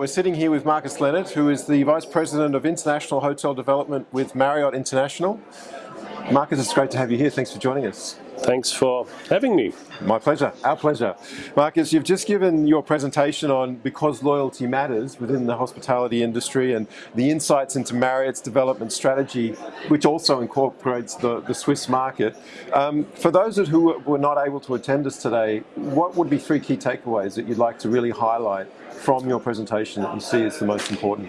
We're sitting here with Marcus Leonard, who is the Vice President of International Hotel Development with Marriott International. Marcus, it's great to have you here. Thanks for joining us. Thanks for having me. My pleasure, our pleasure. Marcus, you've just given your presentation on Because Loyalty Matters within the hospitality industry and the insights into Marriott's development strategy, which also incorporates the, the Swiss market. Um, for those who were not able to attend us today, what would be three key takeaways that you'd like to really highlight from your presentation that you see as the most important?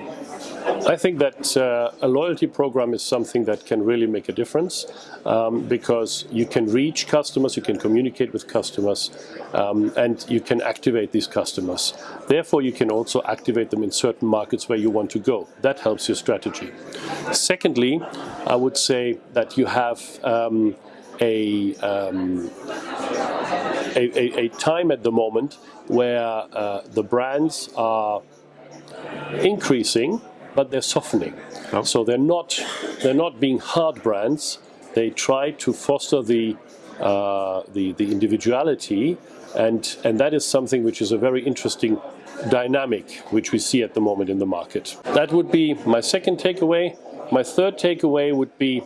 I think that uh, a loyalty program is something that can really make a difference um, because you can reach customers, you can communicate with customers, um, and you can activate these customers. Therefore, you can also activate them in certain markets where you want to go. That helps your strategy. Secondly, I would say that you have um, a, um, a, a, a, time at the moment where uh, the brands are increasing, but they're softening. Oh. So they're not they're not being hard brands. They try to foster the uh, the, the individuality, and and that is something which is a very interesting dynamic which we see at the moment in the market. That would be my second takeaway. My third takeaway would be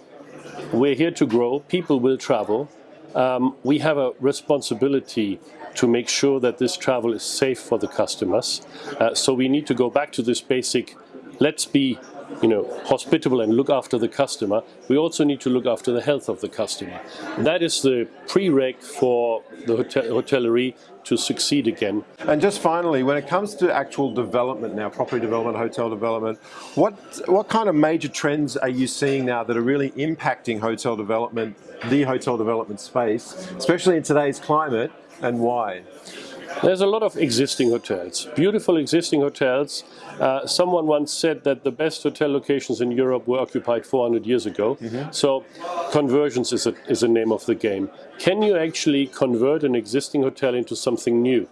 we're here to grow. People will travel. Um, we have a responsibility to make sure that this travel is safe for the customers. Uh, so we need to go back to this basic, let's be you know, hospitable and look after the customer, we also need to look after the health of the customer. That is the prereq for the hotel to succeed again. And just finally, when it comes to actual development now, property development, hotel development, what, what kind of major trends are you seeing now that are really impacting hotel development, the hotel development space, especially in today's climate, and why? There's a lot of existing hotels, beautiful existing hotels. Uh, someone once said that the best hotel locations in Europe were occupied 400 years ago. Mm -hmm. So conversions is a, is a name of the game. Can you actually convert an existing hotel into something new?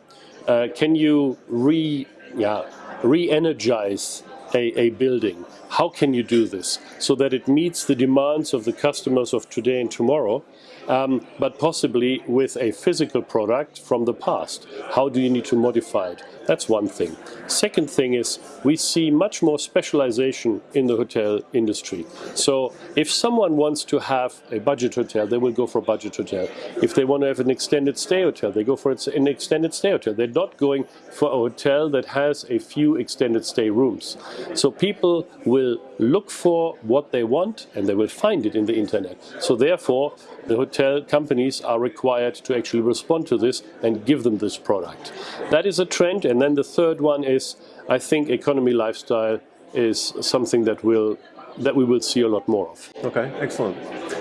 Uh, can you re, yeah, re-energize a, a, building? How can you do this so that it meets the demands of the customers of today and tomorrow? um, but possibly with a physical product from the past. How do you need to modify it? That's one thing. Second thing is we see much more specialization in the hotel industry. So if someone wants to have a budget hotel, they will go for a budget hotel. If they want to have an extended stay hotel, they go for an extended stay hotel. They're not going for a hotel that has a few extended stay rooms. So people will look for what they want and they will find it in the internet. So therefore, the hotel companies are required to actually respond to this and give them this product. That is a trend and then the third one is, I think economy lifestyle is something that will that we will see a lot more of. Okay, excellent.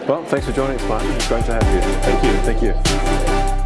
Well, thanks for joining us, Martin. It's great to have you. Thank you. Thank you.